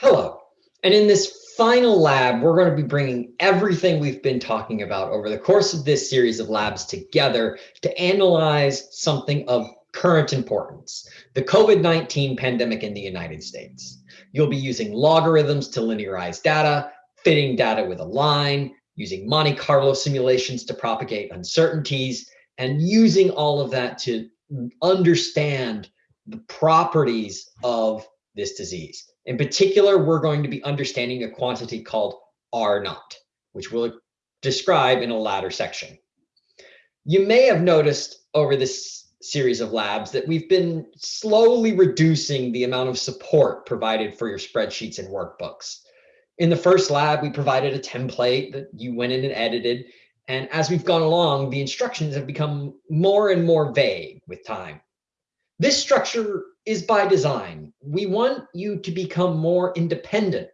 Hello. And in this final lab, we're going to be bringing everything we've been talking about over the course of this series of labs together to analyze something of current importance, the COVID-19 pandemic in the United States. You'll be using logarithms to linearize data, fitting data with a line, using Monte Carlo simulations to propagate uncertainties, and using all of that to understand the properties of this disease. In particular, we're going to be understanding a quantity called R naught, which we'll describe in a later section. You may have noticed over this series of labs that we've been slowly reducing the amount of support provided for your spreadsheets and workbooks. In the first lab, we provided a template that you went in and edited. And as we've gone along, the instructions have become more and more vague with time. This structure is by design. We want you to become more independent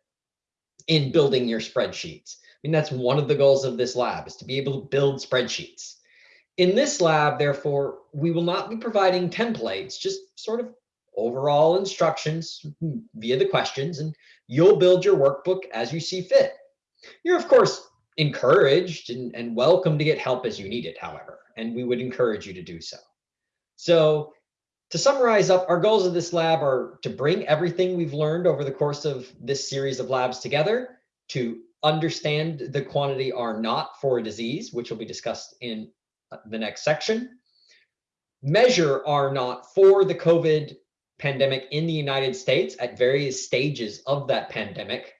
in building your spreadsheets. I mean, that's one of the goals of this lab is to be able to build spreadsheets. In this lab, therefore, we will not be providing templates, just sort of overall instructions via the questions, and you'll build your workbook as you see fit. You're, of course, encouraged and, and welcome to get help as you need it, however, and we would encourage you to do so. So to summarize up, our goals of this lab are to bring everything we've learned over the course of this series of labs together, to understand the quantity R naught for a disease, which will be discussed in uh, the next section, measure R naught for the COVID pandemic in the United States at various stages of that pandemic,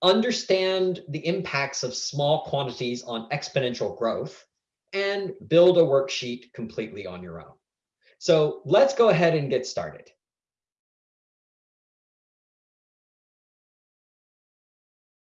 understand the impacts of small quantities on exponential growth, and build a worksheet completely on your own. So let's go ahead and get started.